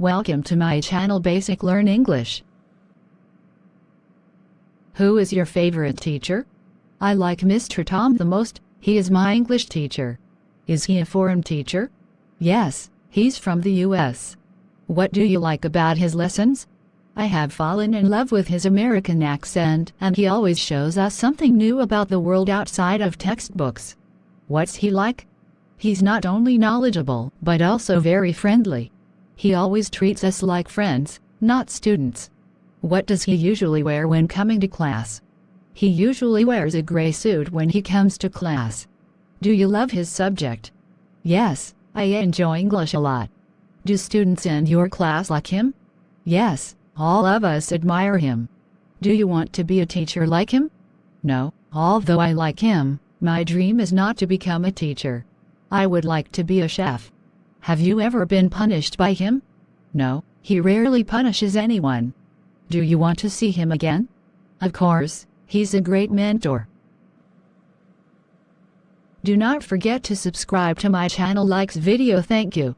Welcome to my channel Basic Learn English. Who is your favorite teacher? I like Mr. Tom the most, he is my English teacher. Is he a foreign teacher? Yes, he's from the US. What do you like about his lessons? I have fallen in love with his American accent and he always shows us something new about the world outside of textbooks. What's he like? He's not only knowledgeable, but also very friendly. He always treats us like friends, not students. What does he usually wear when coming to class? He usually wears a gray suit when he comes to class. Do you love his subject? Yes, I enjoy English a lot. Do students in your class like him? Yes, all of us admire him. Do you want to be a teacher like him? No, although I like him, my dream is not to become a teacher. I would like to be a chef. Have you ever been punished by him? No, he rarely punishes anyone. Do you want to see him again? Of course, he's a great mentor. Do not forget to subscribe to my channel likes video thank you.